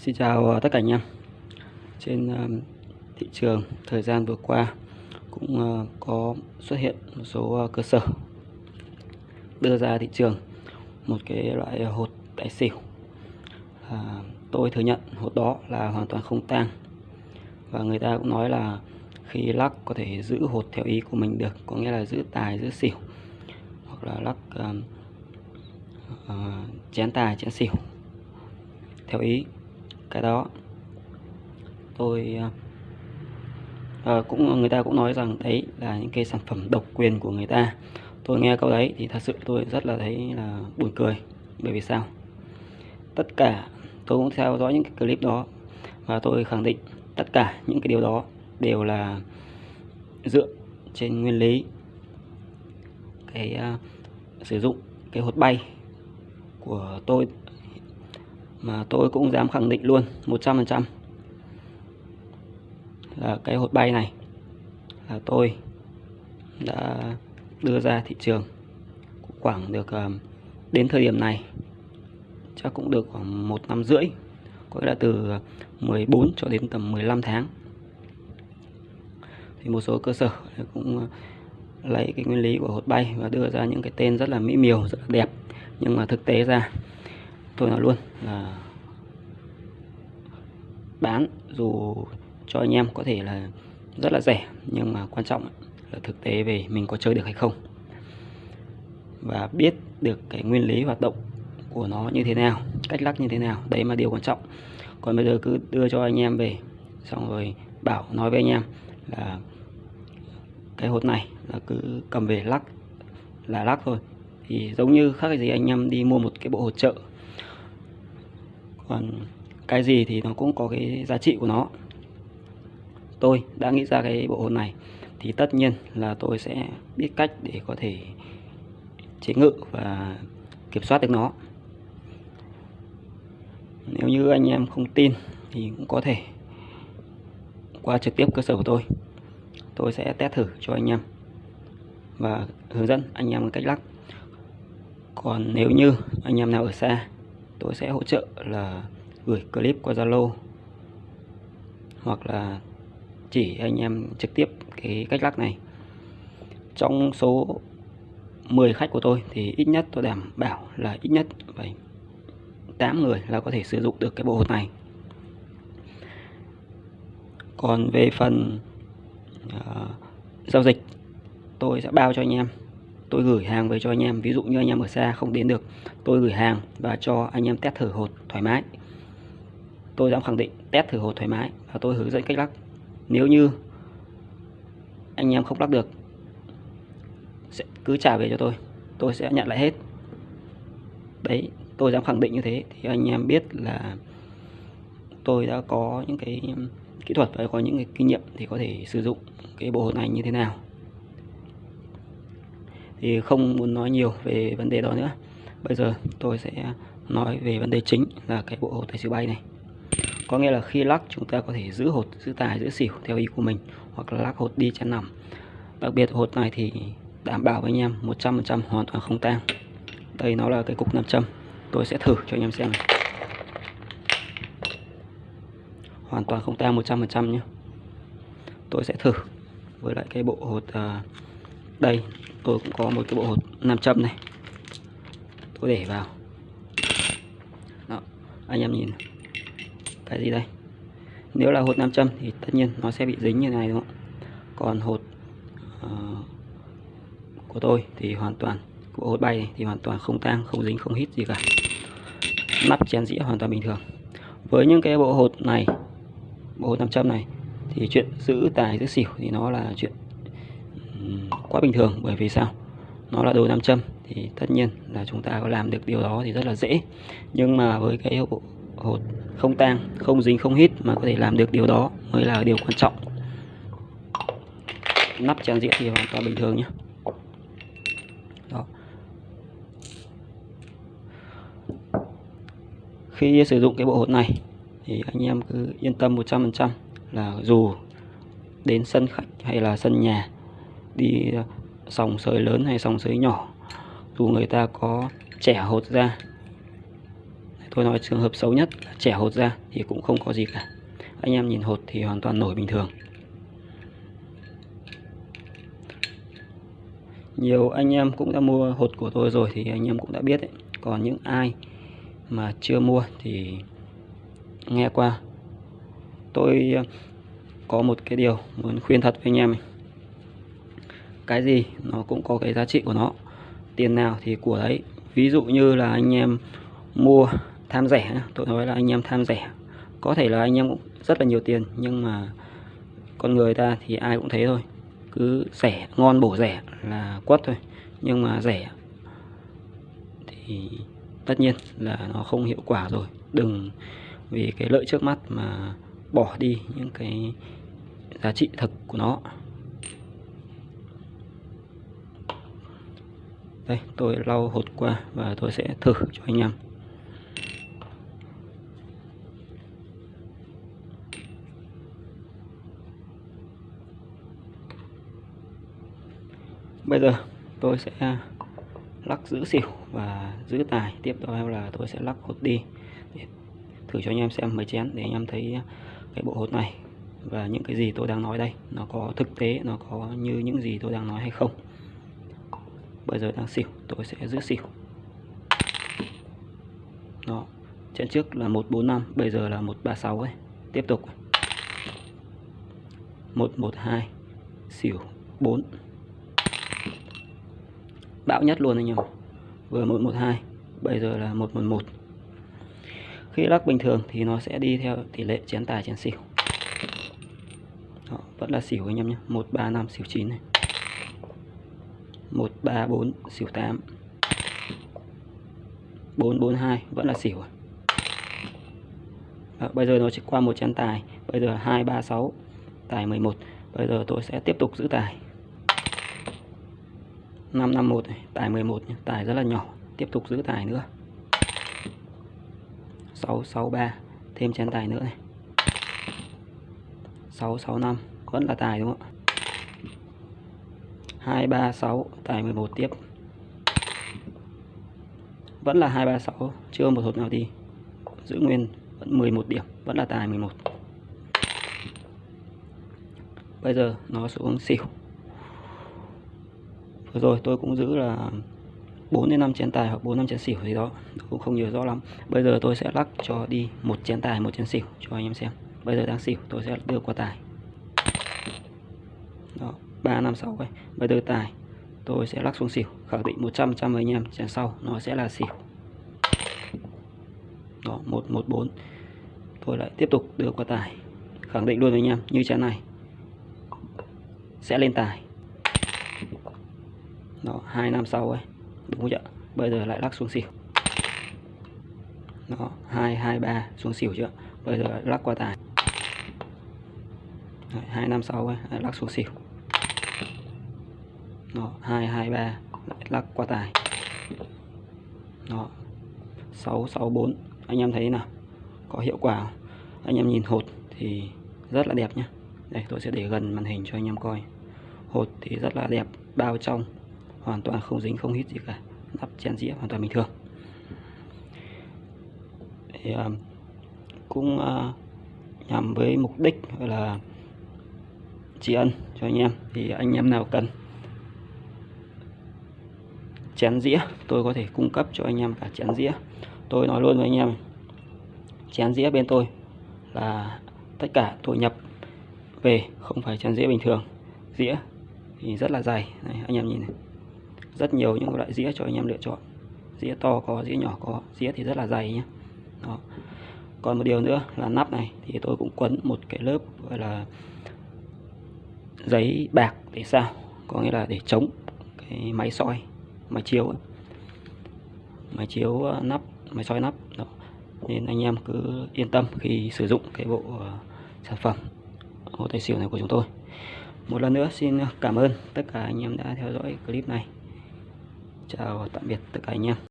Xin chào ờ, tất cả anh em. Trên ờ, thị trường thời gian vừa qua cũng ờ, có xuất hiện một số cơ sở đưa ra thị trường một cái loại hột tài xỉu. À, tôi thừa nhận hột đó là hoàn toàn không tang và người ta cũng nói là khi lắc có thể giữ hột theo ý của mình được có nghĩa là giữ tài giữ xỉu hoặc là lắc uh, uh, chén tài chén xỉu theo ý cái đó. Tôi à, cũng người ta cũng nói rằng đấy là những cái sản phẩm độc quyền của người ta. Tôi nghe câu đấy thì thật sự tôi rất là thấy là buồn cười. Bởi vì sao? Tất cả tôi cũng theo dõi những cái clip đó và tôi khẳng định tất cả những cái điều đó đều là dựa trên nguyên lý cái uh, sử dụng cái hột bay của tôi mà tôi cũng dám khẳng định luôn 100% là cái hột bay này là tôi đã đưa ra thị trường khoảng được ờ, đến thời điểm này, chắc cũng được khoảng một năm rưỡi, có nghĩa là từ ờ, 14 cho đến tầm 15 tháng. Thì một số cơ sở cũng ờ, lấy cái nguyên lý của hột bay và đưa ra những cái tên rất là mỹ miều, rất là đẹp. Nhưng mà thực tế ra tôi nói luôn là bán dù cho anh em có thể là rất là rẻ, nhưng mà quan trọng là thực tế về mình có chơi được hay không. Và biết được cái nguyên lý hoạt động của nó như thế nào, cách lắc như thế nào, đấy mà điều quan trọng. Còn bây giờ cứ đưa cho anh em về, xong rồi bảo, nói với anh em là cái hột này là cứ cầm về lắc, là lắc thôi. Thì giống như khác gì anh em đi mua một cái bộ hột trợ còn cái gì thì nó cũng có cái giá trị của nó. Tôi đã nghĩ ra cái bộ hồn này thì tất nhiên là tôi sẽ biết cách để có thể chế ngự và kiểm soát được nó. Nếu như anh em không tin thì cũng có thể qua trực tiếp cơ sở của tôi. Tôi sẽ test thử cho anh em và hướng dẫn anh em cách lắc. Còn nếu như anh em nào ở xa tôi sẽ hỗ trợ là gửi clip qua Zalo. Hoặc là chỉ anh em trực tiếp cái cách lắc này. Trong số 10 khách của tôi thì ít nhất tôi đảm bảo là ít nhất phải 8 người là có thể sử dụng được cái bộ hột này. Còn về phần uh, giao dịch tôi sẽ bao cho anh em tôi gửi hàng về cho anh em, ví dụ như anh em ở xa không đến được, tôi gửi hàng và cho anh em test thử hột thoải mái. Tôi dám khẳng định, test thử hột thoải mái và tôi hướng dẫn cách lắc. Nếu như anh em không lắc được, sẽ cứ trả về cho tôi tôi sẽ nhận lại hết. Đấy, tôi dám khẳng định như thế thì anh em biết là tôi đã có những cái kỹ thuật và có những cái kinh nghiệm thì có thể sử dụng cái bộ hột này như thế nào thì không muốn nói nhiều về vấn đề đó nữa. Bây giờ tôi sẽ nói về vấn đề chính là cái bộ hột tài xỉu bay này. Có nghĩa là khi lắc chúng ta có thể giữ hột giữ tài giữ xỉu theo ý của mình hoặc là lắc hột đi chén nằm. Đặc biệt hột này thì đảm bảo với anh em 100% hoàn toàn không tang. Đây nó là cái cục nam châm. Tôi sẽ thử cho anh em xem hoàn toàn không tang 100% nhé. Tôi sẽ thử với lại cái bộ hột uh, đây tôi cũng có một cái bộ hột nam châm này. Tôi để vào. Đó anh em nhìn. Cái gì đây? Nếu là hột nam châm thì tất nhiên nó sẽ bị dính như này đúng không còn hột uh, của tôi thì hoàn toàn của hột bay thì hoàn toàn không tang không dính không hít gì cả. Nắp chén dĩa hoàn toàn bình thường. Với những cái bộ hột này bộ hột nam châm này thì chuyện giữ tài giữ xỉu thì nó là chuyện quá bình thường. Bởi vì sao? Nó là đồ nam châm, thì tất nhiên là chúng ta có làm được điều đó thì rất là dễ. Nhưng mà với cái bộ hột không tang, không dính, không hít mà có thể làm được điều đó mới là điều quan trọng. Nắp tràn diện thì hoàn toàn bình thường nhé. Đó. khi sử dụng cái bộ hột này thì anh em cứ yên tâm 100% là dù đến sân khách hay là sân nhà đi ờ, sòng sới lớn hay sòng sới nhỏ, dù người ta có trẻ hột ra tôi nói trường hợp xấu nhất là trẻ hột ra thì cũng không có gì cả anh em nhìn hột thì hoàn toàn nổi bình thường nhiều anh em cũng đã mua hột của tôi rồi thì anh em cũng đã biết đấy. còn những ai mà chưa mua thì nghe qua tôi ờ, có một cái điều muốn khuyên thật với anh em này cái gì, nó cũng có cái giá trị của nó. Tiền nào thì của đấy. Ví dụ như là anh em mua tham rẻ tôi nói là anh em tham rẻ. Có thể là anh em cũng rất là nhiều tiền, nhưng mà con người ta thì ai cũng thế thôi. Cứ rẻ, ngon bổ rẻ là quất thôi. Nhưng mà rẻ thì tất nhiên là nó không hiệu quả rồi. Đừng vì cái lợi trước mắt mà bỏ đi những cái giá trị thực của nó. Đây, tôi lau hột qua và tôi sẽ thử cho anh em. Bây giờ tôi sẽ lắc giữ xỉu và giữ tài. Tiếp theo là tôi sẽ lắc hột đi. Để thử cho anh em xem mấy chén để anh em thấy cái bộ hột này và những cái gì tôi đang nói đây. Nó có thực tế, nó có như những gì tôi đang nói hay không bây giờ đang xỉu tôi sẽ giữ xỉu. Đó trận trước là 145 bây giờ là 136 ấy. Tiếp tục. 112 xỉu 4 bão nhất luôn anh em. Vừa 112 bây giờ là 111 khi lắc bình thường thì nó sẽ đi theo tỷ lệ chén tài chén xỉu. Đó, vẫn là xỉu anh em nhé. 135 xỉu 9 này. 134 xỉu 8 442 vẫn là xỉu à? Đó, bây giờ nó chỉ qua một chén tài. Bây giờ 236 tài 11 bây giờ tôi sẽ tiếp tục giữ tài. 551 này, tài 11 nhé. tài rất là nhỏ. Tiếp tục giữ tài nữa. 663 thêm chén tài nữa này. 665 vẫn là tài đúng không ạ? 2 3 6 tài 11 tiếp. Vẫn là 2 3 6 chưa một hột nào đi giữ nguyên, vẫn 11 điểm, vẫn là tài 11 bây giờ nó xuống xỉu. Vừa rồi tôi cũng giữ là 4 đến 5 chén tài hoặc 4 5 chén xỉu gì đó cũng không nhớ rõ lắm. Bây giờ tôi sẽ lắc cho đi một chén tài, một chén xỉu cho anh em xem. Bây giờ đang xỉu, tôi sẽ đưa qua tài. 3 5 6 vậy bây giờ tài, tôi sẽ lắc xuống xỉu, khẳng định 100 trăm với anh em. Chén sau, nó sẽ là xỉu. Đó 114 tôi lại tiếp tục đưa qua tài, khẳng định luôn với anh em, như chén này. Sẽ lên tài. Đó, hai năm sau ấy, đúng chưa bây giờ lại lắc xuống xỉu. Đó, hai hai, ba, xuống xỉu chưa? Bây giờ lắc qua tài. Hai năm sau ấy lắc xuống xỉu đó hai hai ba. Lại lắc qua tài. Đó. Sáu sáu bốn. Anh em thấy nào? Có hiệu quả không? anh em nhìn hột thì rất là đẹp nhé đây tôi sẽ để gần màn hình cho anh em coi. Hột thì rất là đẹp bao trong. Hoàn toàn không dính không hít gì cả. Nắp chén dĩa hoàn toàn bình thường. Thì, uh, cũng uh, nhằm với mục đích là tri ân cho anh em. Thì anh em nào cần chén dĩa. Tôi có thể cung cấp cho anh em cả chén dĩa. Tôi nói luôn với anh em chén dĩa bên tôi là tất cả tôi nhập về không phải chén dĩa bình thường. Dĩa thì rất là dày này, anh em nhìn này. Rất nhiều những loại dĩa cho anh em lựa chọn. Dĩa to có dĩa nhỏ có. Dĩa thì rất là dày nhé đó. còn một điều nữa là nắp này thì tôi cũng quấn một cái lớp gọi là giấy bạc để sao có nghĩa là để chống cái máy soi máy chiếu ấy. máy chiếu ờ, nắp, máy soi nắp, đó. nên anh em cứ yên tâm khi sử dụng cái bộ ờ, sản phẩm ô tay xỉu này của chúng tôi một lần nữa xin ờ, cảm ơn tất cả anh em đã theo dõi clip này chào tạm biệt tất cả anh em